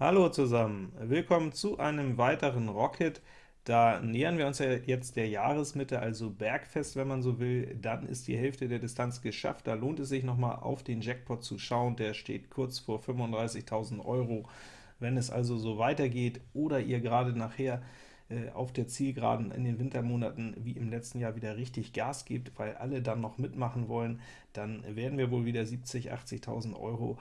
Hallo zusammen, willkommen zu einem weiteren Rocket. Da nähern wir uns ja jetzt der Jahresmitte, also Bergfest, wenn man so will. Dann ist die Hälfte der Distanz geschafft. Da lohnt es sich nochmal auf den Jackpot zu schauen. Der steht kurz vor 35.000 Euro. Wenn es also so weitergeht oder ihr gerade nachher äh, auf der Zielgeraden in den Wintermonaten wie im letzten Jahr wieder richtig Gas gebt, weil alle dann noch mitmachen wollen, dann werden wir wohl wieder 70.000, 80.000 Euro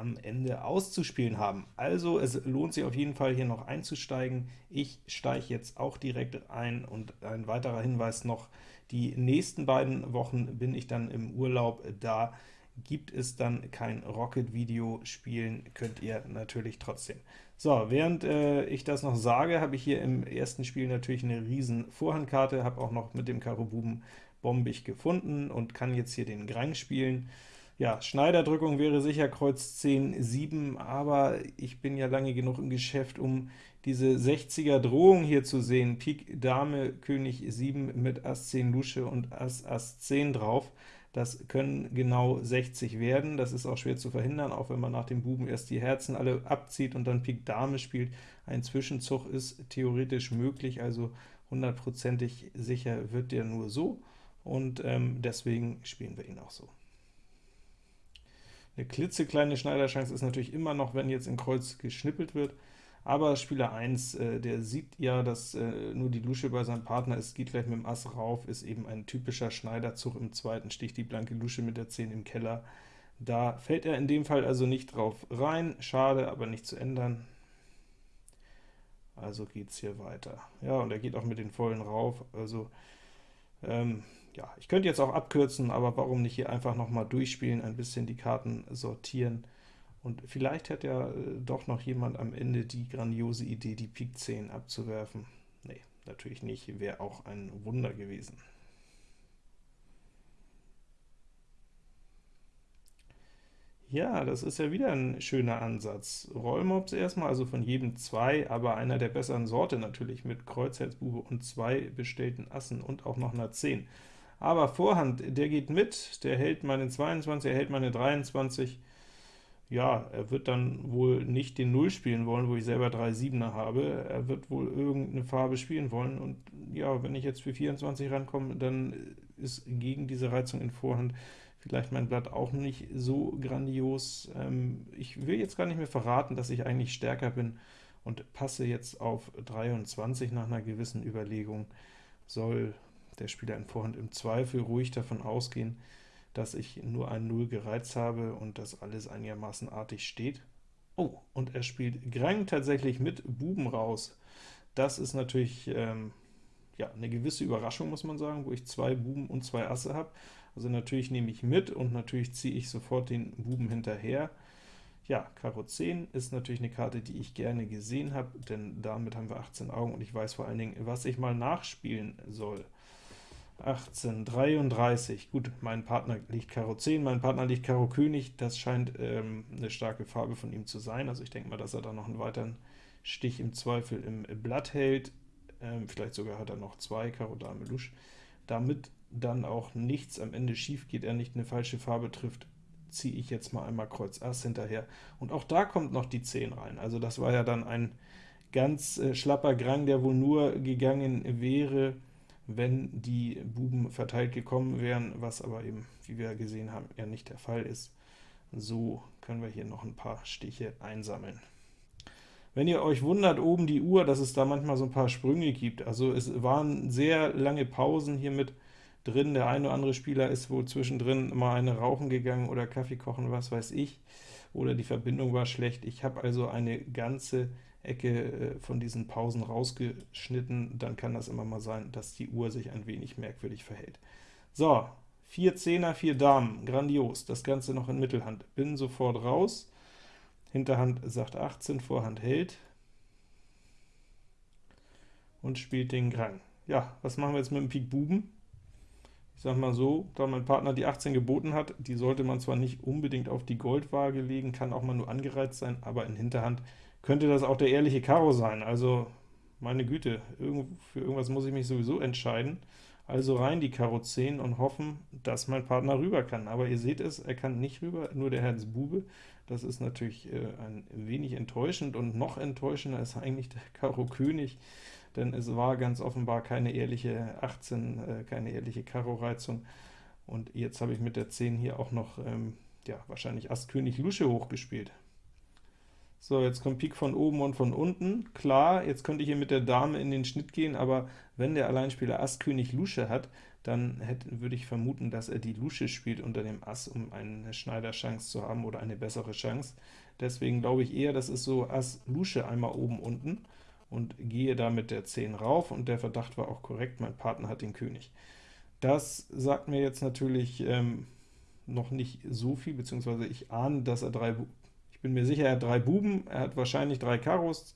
am Ende auszuspielen haben. Also es lohnt sich auf jeden Fall hier noch einzusteigen. Ich steige jetzt auch direkt ein und ein weiterer Hinweis noch, die nächsten beiden Wochen bin ich dann im Urlaub, da gibt es dann kein Rocket-Video, spielen könnt ihr natürlich trotzdem. So, während äh, ich das noch sage, habe ich hier im ersten Spiel natürlich eine riesen Vorhandkarte, habe auch noch mit dem Karo Buben bombig gefunden und kann jetzt hier den Grang spielen. Ja, Schneiderdrückung wäre sicher Kreuz 10, 7, aber ich bin ja lange genug im Geschäft, um diese 60er Drohung hier zu sehen. Pik Dame, König 7 mit Ass 10 Lusche und Ass Ass 10 drauf. Das können genau 60 werden, das ist auch schwer zu verhindern, auch wenn man nach dem Buben erst die Herzen alle abzieht und dann Pik Dame spielt. Ein Zwischenzug ist theoretisch möglich, also hundertprozentig sicher wird der nur so, und ähm, deswegen spielen wir ihn auch so. Eine klitzekleine Schneiderchance ist natürlich immer noch, wenn jetzt in Kreuz geschnippelt wird, aber Spieler 1, äh, der sieht ja, dass äh, nur die Lusche bei seinem Partner ist, geht gleich mit dem Ass rauf, ist eben ein typischer Schneiderzug im zweiten, sticht die blanke Lusche mit der 10 im Keller. Da fällt er in dem Fall also nicht drauf rein, schade, aber nicht zu ändern. Also geht es hier weiter. Ja, und er geht auch mit den vollen rauf, also ähm, ja, ich könnte jetzt auch abkürzen, aber warum nicht hier einfach noch mal durchspielen, ein bisschen die Karten sortieren, und vielleicht hat ja äh, doch noch jemand am Ende die grandiose Idee, die Pik 10 abzuwerfen. Nee, natürlich nicht, wäre auch ein Wunder gewesen. Ja, das ist ja wieder ein schöner Ansatz. Rollmops erstmal, also von jedem zwei, aber einer der besseren Sorte natürlich, mit Kreuzherzbube und zwei bestellten Assen und auch noch einer 10. Aber Vorhand, der geht mit, der hält meine 22, er hält meine 23, ja, er wird dann wohl nicht den Null spielen wollen, wo ich selber drei Siebener habe, er wird wohl irgendeine Farbe spielen wollen, und ja, wenn ich jetzt für 24 rankomme, dann ist gegen diese Reizung in Vorhand vielleicht mein Blatt auch nicht so grandios. Ähm, ich will jetzt gar nicht mehr verraten, dass ich eigentlich stärker bin, und passe jetzt auf 23 nach einer gewissen Überlegung, soll der Spieler in Vorhand im Zweifel ruhig davon ausgehen, dass ich nur ein 0 gereizt habe und dass alles einigermaßen artig steht. Oh, und er spielt Grang tatsächlich mit Buben raus. Das ist natürlich ähm, ja, eine gewisse Überraschung, muss man sagen, wo ich zwei Buben und zwei Asse habe. Also natürlich nehme ich mit und natürlich ziehe ich sofort den Buben hinterher. Ja, Karo 10 ist natürlich eine Karte, die ich gerne gesehen habe, denn damit haben wir 18 Augen und ich weiß vor allen Dingen, was ich mal nachspielen soll. 18, 33, gut, mein Partner liegt Karo 10, mein Partner liegt Karo König, das scheint ähm, eine starke Farbe von ihm zu sein, also ich denke mal, dass er da noch einen weiteren Stich im Zweifel im Blatt hält, ähm, vielleicht sogar hat er noch zwei, Karo Dame Lusch, damit dann auch nichts am Ende schief geht, er nicht eine falsche Farbe trifft, ziehe ich jetzt mal einmal Kreuz Ass hinterher, und auch da kommt noch die 10 rein, also das war ja dann ein ganz äh, schlapper Grang, der wohl nur gegangen wäre, wenn die Buben verteilt gekommen wären, was aber eben, wie wir gesehen haben, ja nicht der Fall ist. So können wir hier noch ein paar Stiche einsammeln. Wenn ihr euch wundert, oben die Uhr, dass es da manchmal so ein paar Sprünge gibt, also es waren sehr lange Pausen hier mit drin, der eine oder andere Spieler ist wohl zwischendrin mal eine rauchen gegangen oder Kaffee kochen, was weiß ich, oder die Verbindung war schlecht. Ich habe also eine ganze Ecke äh, von diesen Pausen rausgeschnitten, dann kann das immer mal sein, dass die Uhr sich ein wenig merkwürdig verhält. So, 4 Zehner, 4 Damen, grandios, das Ganze noch in Mittelhand. Bin sofort raus, Hinterhand sagt 18, Vorhand hält und spielt den Grang. Ja, was machen wir jetzt mit dem Pik Buben? Ich sag mal so, da mein Partner die 18 geboten hat, die sollte man zwar nicht unbedingt auf die Goldwaage legen, kann auch mal nur angereizt sein, aber in Hinterhand könnte das auch der ehrliche Karo sein. Also, meine Güte, für irgendwas muss ich mich sowieso entscheiden. Also rein die Karo 10 und hoffen, dass mein Partner rüber kann. Aber ihr seht es, er kann nicht rüber, nur der Herz Bube. Das ist natürlich äh, ein wenig enttäuschend, und noch enttäuschender ist eigentlich der Karo König, denn es war ganz offenbar keine ehrliche 18, äh, keine ehrliche Karo-Reizung, und jetzt habe ich mit der 10 hier auch noch, ähm, ja, wahrscheinlich Ass König Lusche hochgespielt. So, jetzt kommt Pik von oben und von unten. Klar, jetzt könnte ich hier mit der Dame in den Schnitt gehen, aber wenn der Alleinspieler Ass König Lusche hat, dann hätte, würde ich vermuten, dass er die Lusche spielt unter dem Ass, um eine Schneiderchance zu haben oder eine bessere Chance. Deswegen glaube ich eher, das ist so Ass Lusche einmal oben unten und gehe da mit der 10 rauf, und der Verdacht war auch korrekt, mein Partner hat den König. Das sagt mir jetzt natürlich ähm, noch nicht so viel, beziehungsweise ich ahne, dass er drei, ich bin mir sicher, er hat drei Buben, er hat wahrscheinlich drei Karos,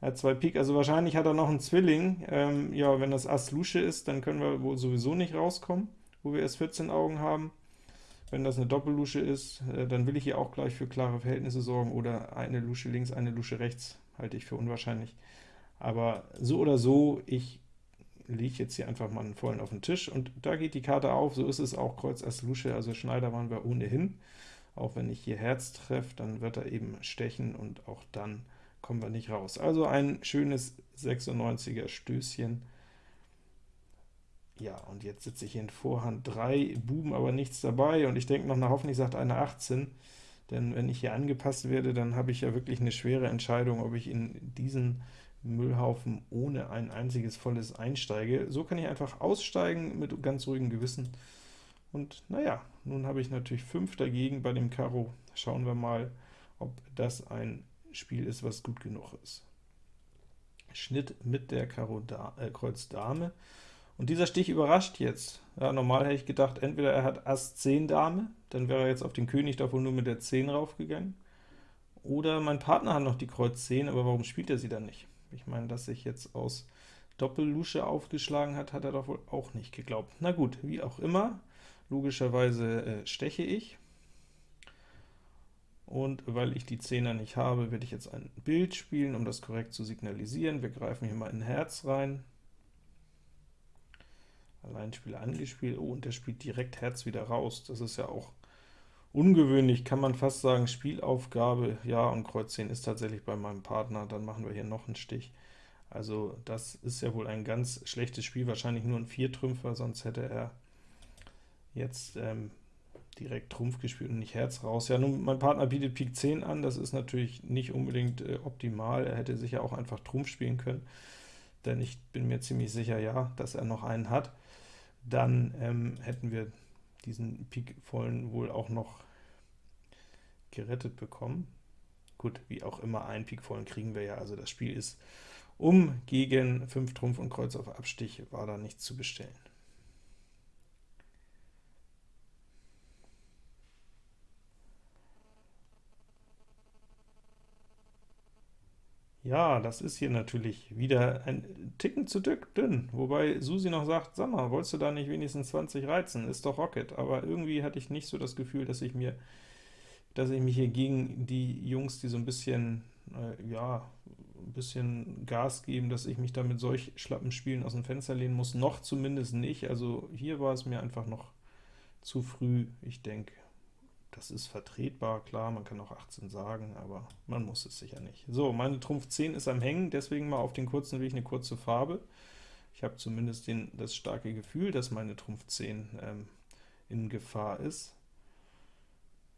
er hat zwei Pik, also wahrscheinlich hat er noch einen Zwilling. Ähm, ja, wenn das Ass Lusche ist, dann können wir wohl sowieso nicht rauskommen, wo wir erst 14 Augen haben. Wenn das eine Doppellusche ist, äh, dann will ich hier auch gleich für klare Verhältnisse sorgen, oder eine Lusche links, eine Lusche rechts, halte ich für unwahrscheinlich. Aber so oder so, ich lege jetzt hier einfach mal einen vollen auf den Tisch, und da geht die Karte auf, so ist es auch Kreuz Ass Lusche, also Schneider waren wir ohnehin. Auch wenn ich hier Herz treffe, dann wird er eben stechen, und auch dann kommen wir nicht raus. Also ein schönes 96er Stößchen. Ja, und jetzt sitze ich in Vorhand 3 Buben, aber nichts dabei, und ich denke noch, na hoffentlich sagt eine 18, denn wenn ich hier angepasst werde, dann habe ich ja wirklich eine schwere Entscheidung, ob ich in diesen Müllhaufen ohne ein einziges volles einsteige. So kann ich einfach aussteigen mit ganz ruhigem Gewissen. Und naja, nun habe ich natürlich 5 dagegen bei dem Karo. Schauen wir mal, ob das ein Spiel ist, was gut genug ist. Schnitt mit der Karo da, äh, Kreuz Dame. Und dieser Stich überrascht jetzt. Ja, normal hätte ich gedacht, entweder er hat Ass 10 Dame, dann wäre er jetzt auf den König davon nur mit der 10 raufgegangen, oder mein Partner hat noch die Kreuz 10, aber warum spielt er sie dann nicht? Ich meine, dass sich jetzt aus Doppellusche aufgeschlagen hat, hat er doch wohl auch nicht geglaubt. Na gut, wie auch immer, logischerweise äh, steche ich, und weil ich die Zehner nicht habe, werde ich jetzt ein Bild spielen, um das korrekt zu signalisieren. Wir greifen hier mal in Herz rein. Alleinspieler angespielt, oh, und der spielt direkt Herz wieder raus. Das ist ja auch ungewöhnlich, kann man fast sagen, Spielaufgabe, ja, und Kreuz 10 ist tatsächlich bei meinem Partner, dann machen wir hier noch einen Stich. Also das ist ja wohl ein ganz schlechtes Spiel, wahrscheinlich nur ein Viertrümpfer, sonst hätte er jetzt ähm, direkt Trumpf gespielt und nicht Herz raus. Ja, nun, mein Partner bietet Pik 10 an, das ist natürlich nicht unbedingt äh, optimal, er hätte sicher auch einfach Trumpf spielen können, denn ich bin mir ziemlich sicher, ja, dass er noch einen hat. Dann ähm, hätten wir diesen Pik vollen wohl auch noch gerettet bekommen. Gut, wie auch immer, einen Pik vollen kriegen wir ja, also das Spiel ist um gegen 5 Trumpf und Kreuz auf Abstich, war da nichts zu bestellen. Ja, das ist hier natürlich wieder ein Ticken zu dünn, wobei Susi noch sagt, sag mal, wolltest du da nicht wenigstens 20 reizen? Ist doch Rocket, aber irgendwie hatte ich nicht so das Gefühl, dass ich mir dass ich mich hier gegen die Jungs, die so ein bisschen, äh, ja, ein bisschen Gas geben, dass ich mich da mit solch schlappen Spielen aus dem Fenster lehnen muss, noch zumindest nicht. Also hier war es mir einfach noch zu früh. Ich denke, das ist vertretbar, klar, man kann auch 18 sagen, aber man muss es sicher nicht. So, meine Trumpf 10 ist am Hängen, deswegen mal auf den kurzen Weg eine kurze Farbe. Ich habe zumindest den, das starke Gefühl, dass meine Trumpf 10 ähm, in Gefahr ist.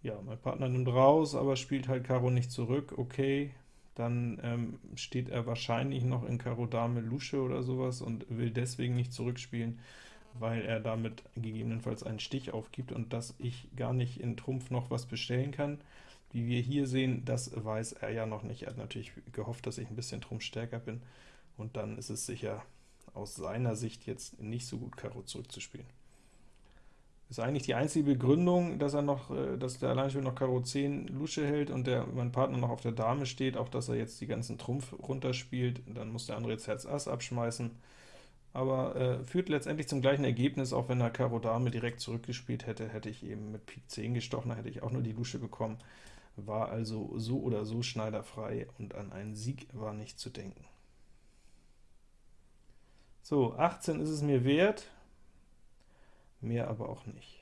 Ja, mein Partner nimmt raus, aber spielt halt Karo nicht zurück, okay. Dann ähm, steht er wahrscheinlich noch in Karo Dame Lusche oder sowas und will deswegen nicht zurückspielen weil er damit gegebenenfalls einen Stich aufgibt und dass ich gar nicht in Trumpf noch was bestellen kann. Wie wir hier sehen, das weiß er ja noch nicht. Er hat natürlich gehofft, dass ich ein bisschen Trumpf stärker bin, und dann ist es sicher aus seiner Sicht jetzt nicht so gut, Karo zurückzuspielen. Ist eigentlich die einzige Begründung, dass er noch, äh, dass der Alleinspieler noch Karo 10 Lusche hält und der mein Partner noch auf der Dame steht, auch dass er jetzt die ganzen Trumpf runterspielt, dann muss der andere jetzt Herz Ass abschmeißen aber äh, führt letztendlich zum gleichen Ergebnis, auch wenn er Karo Dame direkt zurückgespielt hätte, hätte ich eben mit Pik 10 gestochen, da hätte ich auch nur die Lusche bekommen, war also so oder so schneiderfrei und an einen Sieg war nicht zu denken. So, 18 ist es mir wert, mehr aber auch nicht.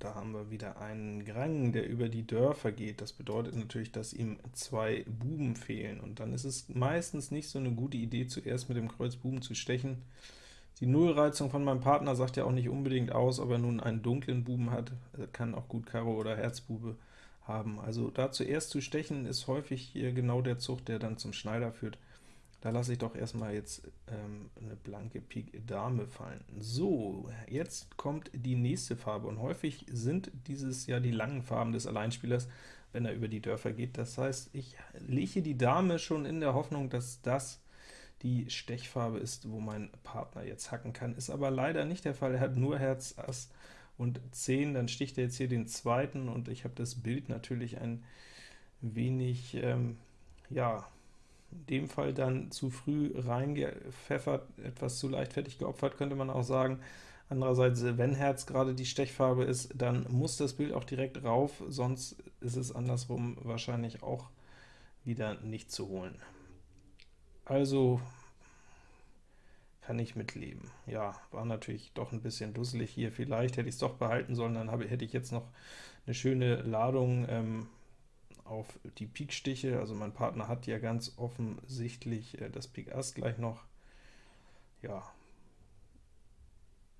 Da haben wir wieder einen Grang, der über die Dörfer geht. Das bedeutet natürlich, dass ihm zwei Buben fehlen, und dann ist es meistens nicht so eine gute Idee, zuerst mit dem Kreuz Buben zu stechen. Die Nullreizung von meinem Partner sagt ja auch nicht unbedingt aus, ob er nun einen dunklen Buben hat, er kann auch gut Karo oder Herzbube haben. Also da zuerst zu stechen, ist häufig genau der Zug, der dann zum Schneider führt. Da lasse ich doch erstmal jetzt ähm, eine blanke Pik Dame fallen. So, jetzt kommt die nächste Farbe, und häufig sind dieses ja die langen Farben des Alleinspielers, wenn er über die Dörfer geht. Das heißt, ich lege die Dame schon in der Hoffnung, dass das die Stechfarbe ist, wo mein Partner jetzt hacken kann. Ist aber leider nicht der Fall, er hat nur Herz, Ass und 10, dann sticht er jetzt hier den zweiten, und ich habe das Bild natürlich ein wenig, ähm, ja, in dem Fall dann zu früh reingepfeffert, etwas zu leichtfertig geopfert, könnte man auch sagen. Andererseits, wenn Herz gerade die Stechfarbe ist, dann muss das Bild auch direkt rauf, sonst ist es andersrum wahrscheinlich auch wieder nicht zu holen. Also kann ich mitleben. Ja, war natürlich doch ein bisschen dusselig hier. Vielleicht hätte ich es doch behalten sollen, dann habe, hätte ich jetzt noch eine schöne Ladung ähm, auf die Pikstiche, also mein Partner hat ja ganz offensichtlich äh, das Pik Ass gleich noch. Ja,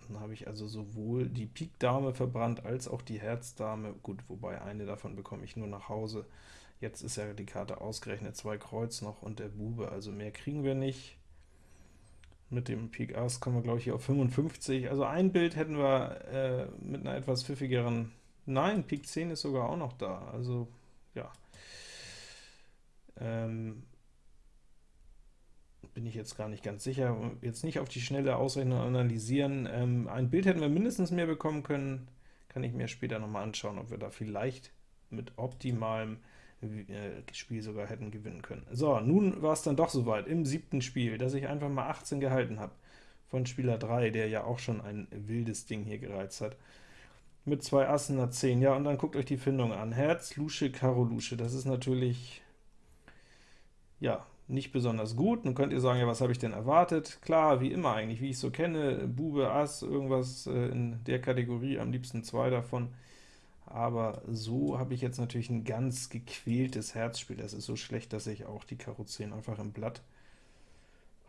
dann habe ich also sowohl die Pik Dame verbrannt, als auch die Herz Dame. Gut, wobei eine davon bekomme ich nur nach Hause. Jetzt ist ja die Karte ausgerechnet, zwei Kreuz noch und der Bube, also mehr kriegen wir nicht. Mit dem Pik Ass kommen wir, glaube ich, hier auf 55. Also ein Bild hätten wir äh, mit einer etwas pfiffigeren... Nein, Pik 10 ist sogar auch noch da, also ja, ähm, bin ich jetzt gar nicht ganz sicher. Jetzt nicht auf die schnelle Ausrechnung analysieren. Ähm, ein Bild hätten wir mindestens mehr bekommen können, kann ich mir später nochmal anschauen, ob wir da vielleicht mit optimalem äh, Spiel sogar hätten gewinnen können. So, nun war es dann doch soweit im siebten Spiel, dass ich einfach mal 18 gehalten habe von Spieler 3, der ja auch schon ein wildes Ding hier gereizt hat mit zwei Assen nach 10. Ja, und dann guckt euch die Findung an. Herz, Lusche, Karo, Lusche. Das ist natürlich, ja, nicht besonders gut. Nun könnt ihr sagen, ja, was habe ich denn erwartet? Klar, wie immer eigentlich, wie ich so kenne, Bube, Ass, irgendwas äh, in der Kategorie, am liebsten zwei davon. Aber so habe ich jetzt natürlich ein ganz gequältes Herzspiel. Das ist so schlecht, dass ich auch die Karo 10 einfach im Blatt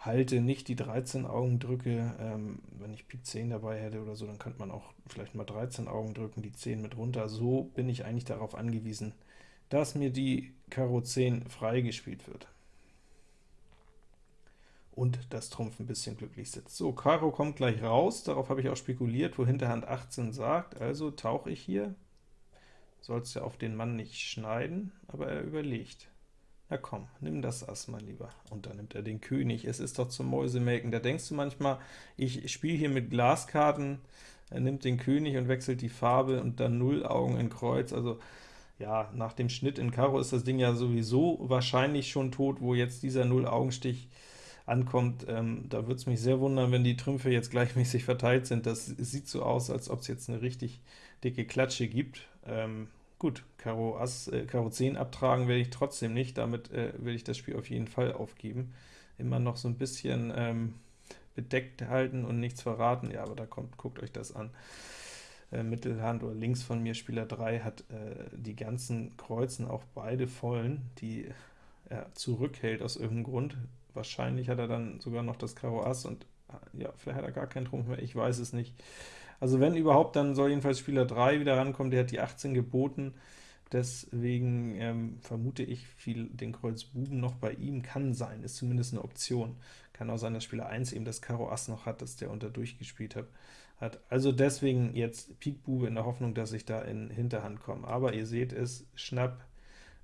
halte, nicht die 13 Augen drücke. Ähm, wenn ich Pik 10 dabei hätte oder so, dann könnte man auch vielleicht mal 13 Augen drücken, die 10 mit runter. So bin ich eigentlich darauf angewiesen, dass mir die Karo 10 freigespielt wird. Und das Trumpf ein bisschen glücklich sitzt. So, Karo kommt gleich raus, darauf habe ich auch spekuliert, wo Hinterhand 18 sagt, also tauche ich hier, soll es ja auf den Mann nicht schneiden, aber er überlegt. Na komm, nimm das Ass mal lieber. Und dann nimmt er den König. Es ist doch zum Mäusemelken. Da denkst du manchmal, ich spiele hier mit Glaskarten, er nimmt den König und wechselt die Farbe und dann null Augen in Kreuz. Also ja, nach dem Schnitt in Karo ist das Ding ja sowieso wahrscheinlich schon tot, wo jetzt dieser Null-Augenstich ankommt. Ähm, da würde es mich sehr wundern, wenn die Trümpfe jetzt gleichmäßig verteilt sind. Das sieht so aus, als ob es jetzt eine richtig dicke Klatsche gibt. Ähm, Gut, Karo, Ass, äh, Karo 10 abtragen werde ich trotzdem nicht, damit äh, will ich das Spiel auf jeden Fall aufgeben. Immer noch so ein bisschen ähm, bedeckt halten und nichts verraten, ja, aber da kommt, guckt euch das an. Äh, Mittelhand oder links von mir, Spieler 3, hat äh, die ganzen Kreuzen, auch beide vollen, die er zurückhält aus irgendeinem Grund. Wahrscheinlich hat er dann sogar noch das Karo Ass und ja, vielleicht hat er gar keinen Trumpf mehr, ich weiß es nicht. Also wenn überhaupt, dann soll jedenfalls Spieler 3 wieder rankommen, der hat die 18 geboten, deswegen ähm, vermute ich, viel den Kreuz Buben noch bei ihm kann sein, ist zumindest eine Option. Kann auch sein, dass Spieler 1 eben das Karo Ass noch hat, dass der unter durchgespielt hat. hat. Also deswegen jetzt Pik Bube in der Hoffnung, dass ich da in Hinterhand komme. Aber ihr seht es, Schnapp,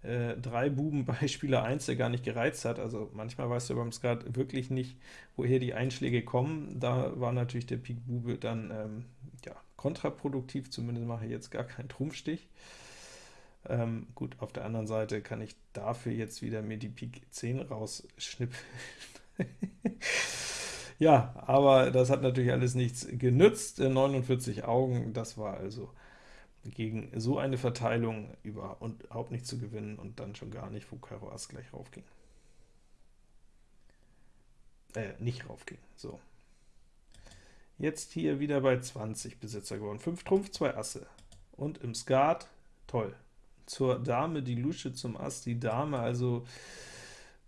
äh, drei Buben bei Spieler 1, der gar nicht gereizt hat. Also manchmal weißt du beim Skat wirklich nicht, woher die Einschläge kommen. Da war natürlich der Pik Bube dann ähm, kontraproduktiv, zumindest mache ich jetzt gar keinen Trumpfstich. Ähm, gut, auf der anderen Seite kann ich dafür jetzt wieder mir die Pik 10 rausschnippen. ja, aber das hat natürlich alles nichts genützt. 49 Augen, das war also gegen so eine Verteilung überhaupt nicht zu gewinnen und dann schon gar nicht, wo Karo Ass gleich raufging. Äh, nicht raufging, so. Jetzt hier wieder bei 20 Besitzer geworden. 5 Trumpf, 2 Asse. Und im Skat, toll. Zur Dame die Lusche, zum Ass die Dame, also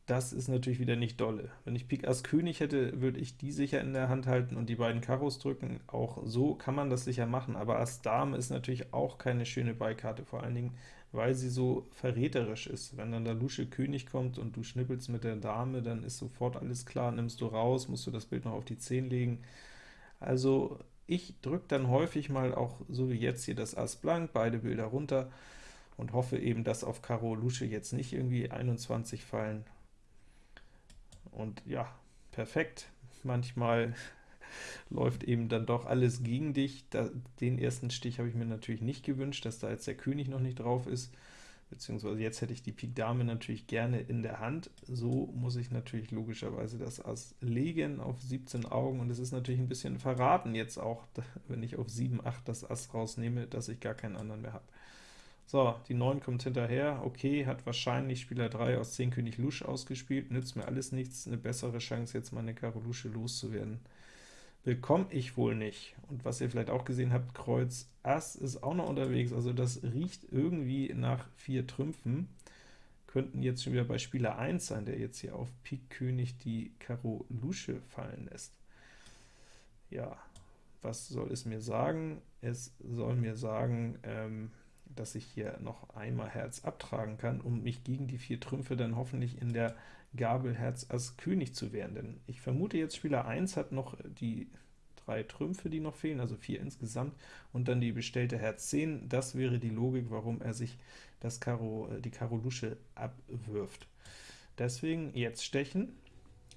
das ist natürlich wieder nicht dolle. Wenn ich Pik Ass König hätte, würde ich die sicher in der Hand halten und die beiden Karos drücken. Auch so kann man das sicher machen, aber Ass Dame ist natürlich auch keine schöne Beikarte, vor allen Dingen, weil sie so verräterisch ist. Wenn dann der Lusche König kommt und du schnippelst mit der Dame, dann ist sofort alles klar, nimmst du raus, musst du das Bild noch auf die 10 legen. Also ich drücke dann häufig mal auch, so wie jetzt hier, das Ass blank, beide Bilder runter, und hoffe eben, dass auf Karo Lusche jetzt nicht irgendwie 21 fallen, und ja, perfekt. Manchmal läuft eben dann doch alles gegen dich. Da, den ersten Stich habe ich mir natürlich nicht gewünscht, dass da jetzt der König noch nicht drauf ist, beziehungsweise jetzt hätte ich die Pik Dame natürlich gerne in der Hand. So muss ich natürlich logischerweise das Ass legen auf 17 Augen, und es ist natürlich ein bisschen verraten jetzt auch, wenn ich auf 7, 8 das Ass rausnehme, dass ich gar keinen anderen mehr habe. So, die 9 kommt hinterher, okay, hat wahrscheinlich Spieler 3 aus 10 König Lusch ausgespielt, nützt mir alles nichts, eine bessere Chance, jetzt meine Karo Lusche loszuwerden. Bekomme ich wohl nicht. Und was ihr vielleicht auch gesehen habt, Kreuz Ass ist auch noch unterwegs, also das riecht irgendwie nach 4 Trümpfen. Könnten jetzt schon wieder bei Spieler 1 sein, der jetzt hier auf Pik König die Karo Lusche fallen lässt. Ja, was soll es mir sagen? Es soll mir sagen, ähm, dass ich hier noch einmal Herz abtragen kann, um mich gegen die vier Trümpfe dann hoffentlich in der Gabel Herz Ass König zu wehren. Denn ich vermute jetzt, Spieler 1 hat noch die drei Trümpfe, die noch fehlen, also vier insgesamt, und dann die bestellte Herz 10. Das wäre die Logik, warum er sich das Karo, äh, die Karo Lusche abwirft. Deswegen jetzt stechen,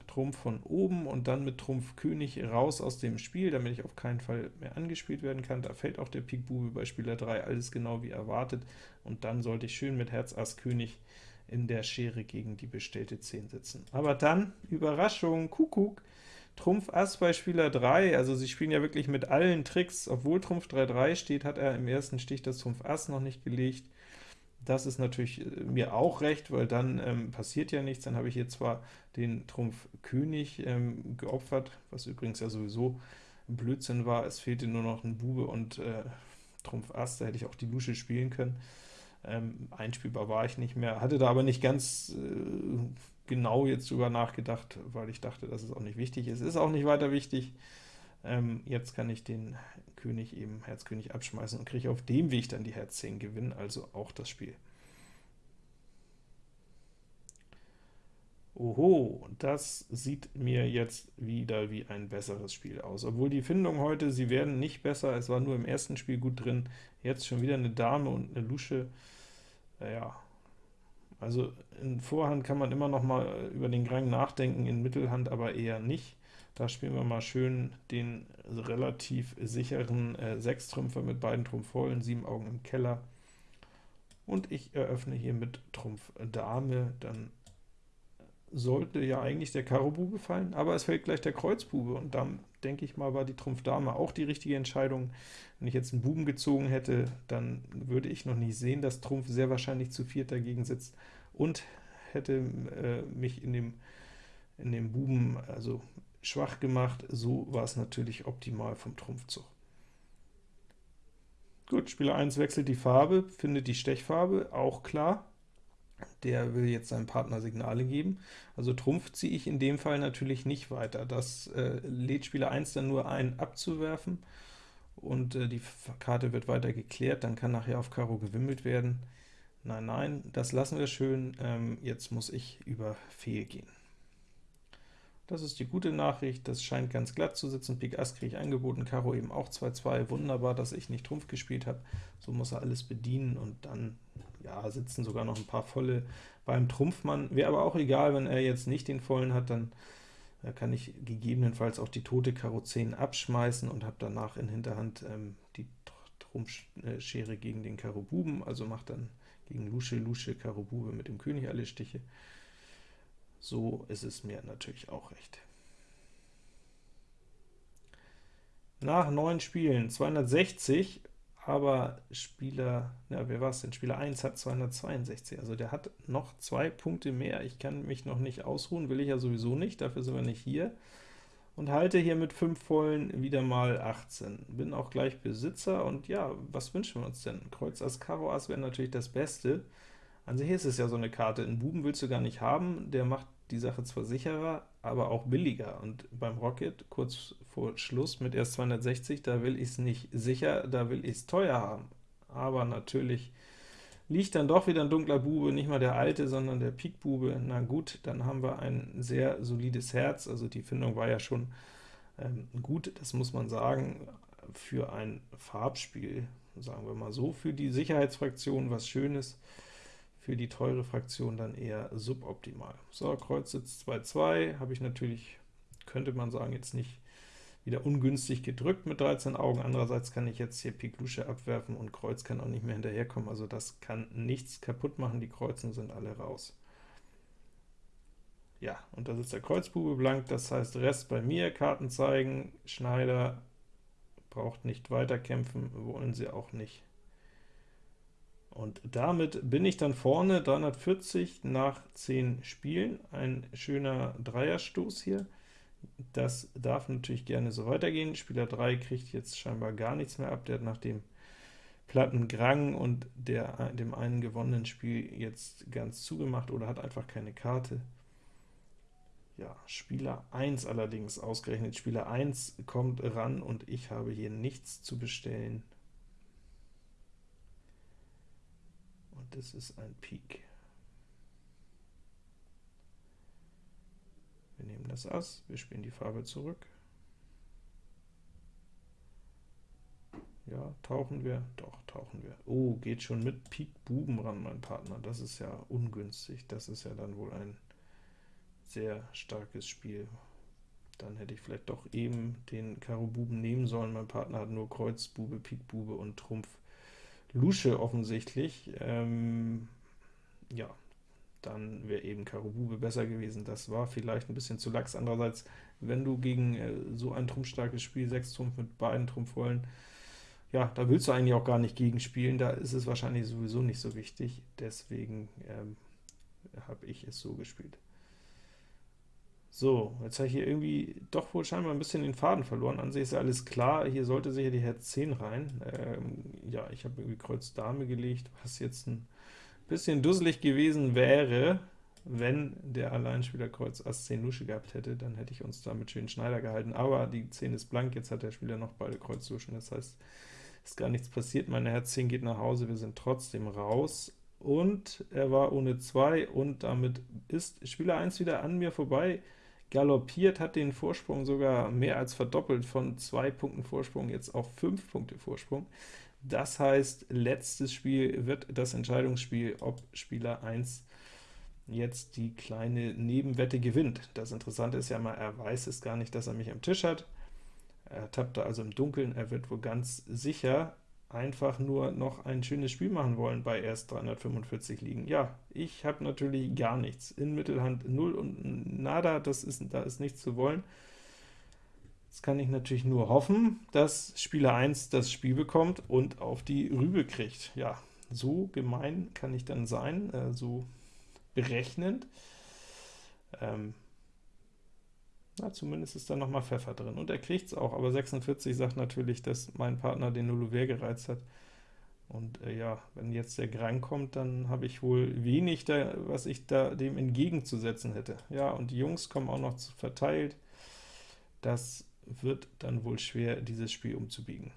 Trumpf von oben und dann mit Trumpf König raus aus dem Spiel, damit ich auf keinen Fall mehr angespielt werden kann. Da fällt auch der Pik Bube bei Spieler 3, alles genau wie erwartet, und dann sollte ich schön mit Herz Ass König in der Schere gegen die bestellte 10 sitzen. Aber dann, Überraschung, Kuckuck, Trumpf Ass bei Spieler 3, also sie spielen ja wirklich mit allen Tricks, obwohl Trumpf 3-3 steht, hat er im ersten Stich das Trumpf Ass noch nicht gelegt, das ist natürlich äh, mir auch recht, weil dann ähm, passiert ja nichts. Dann habe ich hier zwar den Trumpf König ähm, geopfert, was übrigens ja sowieso Blödsinn war. Es fehlte nur noch ein Bube und äh, Trumpf Ass, da hätte ich auch die Lusche spielen können. Ähm, einspielbar war ich nicht mehr, hatte da aber nicht ganz äh, genau jetzt drüber nachgedacht, weil ich dachte, dass es auch nicht wichtig ist. Ist auch nicht weiter wichtig. Ähm, jetzt kann ich den König eben Herz König abschmeißen und kriege auf dem Weg dann die Herz 10 gewinnen, also auch das Spiel. Oho, das sieht mir jetzt wieder wie ein besseres Spiel aus. Obwohl die Findung heute, sie werden nicht besser, es war nur im ersten Spiel gut drin, jetzt schon wieder eine Dame und eine Lusche. Naja, also in Vorhand kann man immer noch mal über den Grang nachdenken, in Mittelhand aber eher nicht. Da spielen wir mal schön den relativ sicheren äh, Sechstrümpfer mit beiden Trumpf vollen, sieben Augen im Keller. Und ich eröffne hier mit Trumpf Dame, dann sollte ja eigentlich der Karo Bube fallen, aber es fällt gleich der Kreuz Bube, und dann denke ich mal, war die Trumpf Dame auch die richtige Entscheidung. Wenn ich jetzt einen Buben gezogen hätte, dann würde ich noch nicht sehen, dass Trumpf sehr wahrscheinlich zu viert dagegen sitzt und hätte äh, mich in dem, in dem Buben, also schwach gemacht, so war es natürlich optimal vom Trumpfzug. Gut, Spieler 1 wechselt die Farbe, findet die Stechfarbe, auch klar. Der will jetzt seinem Partner Signale geben. Also Trumpf ziehe ich in dem Fall natürlich nicht weiter. Das äh, lädt Spieler 1 dann nur ein, abzuwerfen, und äh, die Karte wird weiter geklärt, dann kann nachher auf Karo gewimmelt werden. Nein, nein, das lassen wir schön, ähm, jetzt muss ich über Fehl gehen. Das ist die gute Nachricht, das scheint ganz glatt zu sitzen. Pik Ass kriege ich angeboten, Karo eben auch 2-2. Wunderbar, dass ich nicht Trumpf gespielt habe. So muss er alles bedienen, und dann ja, sitzen sogar noch ein paar volle beim Trumpfmann. Wäre aber auch egal, wenn er jetzt nicht den vollen hat, dann äh, kann ich gegebenenfalls auch die tote Karo 10 abschmeißen und habe danach in Hinterhand ähm, die Trumpfschere gegen den Karo Buben, also macht dann gegen Lusche, Lusche, Karo Bube mit dem König alle Stiche. So ist es mir natürlich auch recht. Nach neun Spielen 260, aber Spieler, ja, wer war es denn? Spieler 1 hat 262, also der hat noch zwei Punkte mehr. Ich kann mich noch nicht ausruhen, will ich ja sowieso nicht, dafür sind wir nicht hier. und halte hier mit 5 Vollen wieder mal 18. Bin auch gleich Besitzer, und ja, was wünschen wir uns denn? Kreuz Ass, Karo Ass wäre natürlich das Beste. An sich ist es ja so eine Karte, einen Buben willst du gar nicht haben, der macht die Sache zwar sicherer, aber auch billiger, und beim Rocket, kurz vor Schluss mit erst 260, da will ich es nicht sicher, da will ich es teuer haben. Aber natürlich liegt dann doch wieder ein dunkler Bube, nicht mal der alte, sondern der Pikbube. Na gut, dann haben wir ein sehr solides Herz, also die Findung war ja schon ähm, gut, das muss man sagen, für ein Farbspiel, sagen wir mal so, für die Sicherheitsfraktion was Schönes, für die teure Fraktion dann eher suboptimal. So, Kreuz sitzt 2-2, habe ich natürlich, könnte man sagen, jetzt nicht wieder ungünstig gedrückt mit 13 Augen, andererseits kann ich jetzt hier Pik Lusche abwerfen und Kreuz kann auch nicht mehr hinterherkommen, also das kann nichts kaputt machen, die Kreuzen sind alle raus. Ja, und da sitzt der Kreuzbube blank, das heißt Rest bei mir, Karten zeigen, Schneider braucht nicht weiterkämpfen, wollen sie auch nicht. Und damit bin ich dann vorne, 340 nach 10 Spielen, ein schöner Dreierstoß hier. Das darf natürlich gerne so weitergehen. Spieler 3 kriegt jetzt scheinbar gar nichts mehr ab, der hat nach dem platten Grang und der, dem einen gewonnenen Spiel jetzt ganz zugemacht oder hat einfach keine Karte. Ja, Spieler 1 allerdings, ausgerechnet Spieler 1 kommt ran und ich habe hier nichts zu bestellen. Das ist ein Pik. Wir nehmen das Ass, wir spielen die Farbe zurück. Ja, tauchen wir? Doch, tauchen wir. Oh, geht schon mit Pik Buben ran, mein Partner. Das ist ja ungünstig. Das ist ja dann wohl ein sehr starkes Spiel. Dann hätte ich vielleicht doch eben den Karo Buben nehmen sollen. Mein Partner hat nur Kreuz Bube, Pik Bube und Trumpf Lusche offensichtlich, ähm, ja, dann wäre eben Karo Bube besser gewesen. Das war vielleicht ein bisschen zu lax. Andererseits, wenn du gegen äh, so ein trumpfstarkes Spiel, 6 Trumpf mit beiden Trumpfrollen, ja, da willst du eigentlich auch gar nicht gegenspielen, da ist es wahrscheinlich sowieso nicht so wichtig, deswegen ähm, habe ich es so gespielt. So, jetzt habe ich hier irgendwie doch wohl scheinbar ein bisschen den Faden verloren. An sich ist alles klar, hier sollte sicher die Herz 10 rein. Ähm, ja, ich habe irgendwie Kreuz Dame gelegt, was jetzt ein bisschen dusselig gewesen wäre, wenn der Alleinspieler Kreuz Ass 10 Lusche gehabt hätte, dann hätte ich uns da mit schönen Schneider gehalten, aber die 10 ist blank, jetzt hat der Spieler noch beide Kreuz Luschen, das heißt, ist gar nichts passiert, meine Herz 10 geht nach Hause, wir sind trotzdem raus, und er war ohne 2, und damit ist Spieler 1 wieder an mir vorbei, galoppiert, hat den Vorsprung sogar mehr als verdoppelt, von 2 Punkten Vorsprung jetzt auf 5 Punkte Vorsprung. Das heißt, letztes Spiel wird das Entscheidungsspiel, ob Spieler 1 jetzt die kleine Nebenwette gewinnt. Das Interessante ist ja mal, er weiß es gar nicht, dass er mich am Tisch hat. Er tappt da also im Dunkeln, er wird wohl ganz sicher einfach nur noch ein schönes Spiel machen wollen bei erst 345 liegen. Ja, ich habe natürlich gar nichts. In Mittelhand 0 und nada, das ist, da ist nichts zu wollen. Jetzt kann ich natürlich nur hoffen, dass Spieler 1 das Spiel bekommt und auf die Rübe kriegt. Ja, so gemein kann ich dann sein, äh, so berechnend. Ähm, na, zumindest ist da noch mal Pfeffer drin. Und er kriegt es auch, aber 46 sagt natürlich, dass mein Partner den Nulluver gereizt hat. Und äh, ja, wenn jetzt der Grang kommt, dann habe ich wohl wenig, da, was ich da dem entgegenzusetzen hätte. Ja, und die Jungs kommen auch noch verteilt. Das wird dann wohl schwer, dieses Spiel umzubiegen.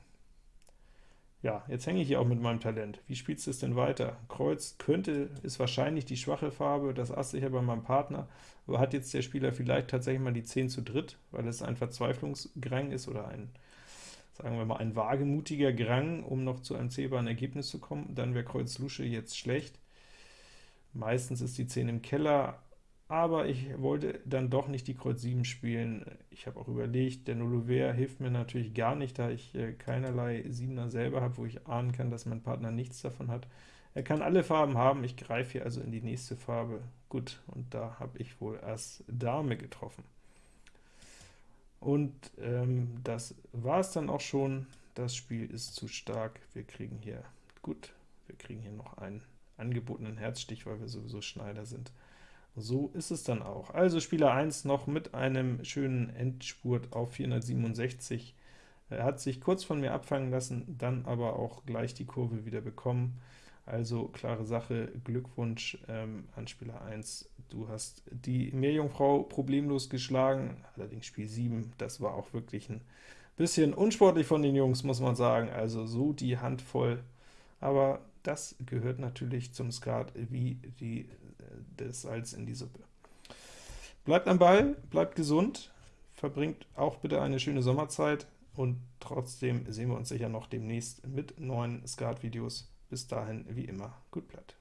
Ja, jetzt hänge ich hier auch mit meinem Talent. Wie spielst du es denn weiter? Kreuz könnte, ist wahrscheinlich die schwache Farbe, das Ass sicher bei meinem Partner, aber hat jetzt der Spieler vielleicht tatsächlich mal die 10 zu dritt, weil es ein Verzweiflungsgrang ist oder ein, sagen wir mal, ein wagemutiger Grang, um noch zu einem zählbaren Ergebnis zu kommen, dann wäre Kreuz Lusche jetzt schlecht. Meistens ist die 10 im Keller, aber ich wollte dann doch nicht die Kreuz 7 spielen. Ich habe auch überlegt, der Nullover hilft mir natürlich gar nicht, da ich äh, keinerlei 7er selber habe, wo ich ahnen kann, dass mein Partner nichts davon hat. Er kann alle Farben haben, ich greife hier also in die nächste Farbe. Gut, und da habe ich wohl erst Dame getroffen. Und ähm, das war es dann auch schon. Das Spiel ist zu stark. Wir kriegen hier, gut, wir kriegen hier noch einen angebotenen Herzstich, weil wir sowieso Schneider sind So ist es dann auch. Also Spieler 1 noch mit einem schönen Endspurt auf 467. Er hat sich kurz von mir abfangen lassen, dann aber auch gleich die Kurve wieder bekommen. Also klare Sache, Glückwunsch ähm, an Spieler 1. Du hast die Meerjungfrau problemlos geschlagen, allerdings Spiel 7, das war auch wirklich ein bisschen unsportlich von den Jungs, muss man sagen, also so die Hand voll. Aber das gehört natürlich zum Skat wie die, das Salz in die Suppe. Bleibt am Ball, bleibt gesund, verbringt auch bitte eine schöne Sommerzeit, und trotzdem sehen wir uns sicher noch demnächst mit neuen Skat-Videos. Bis dahin, wie immer, gut bleibt.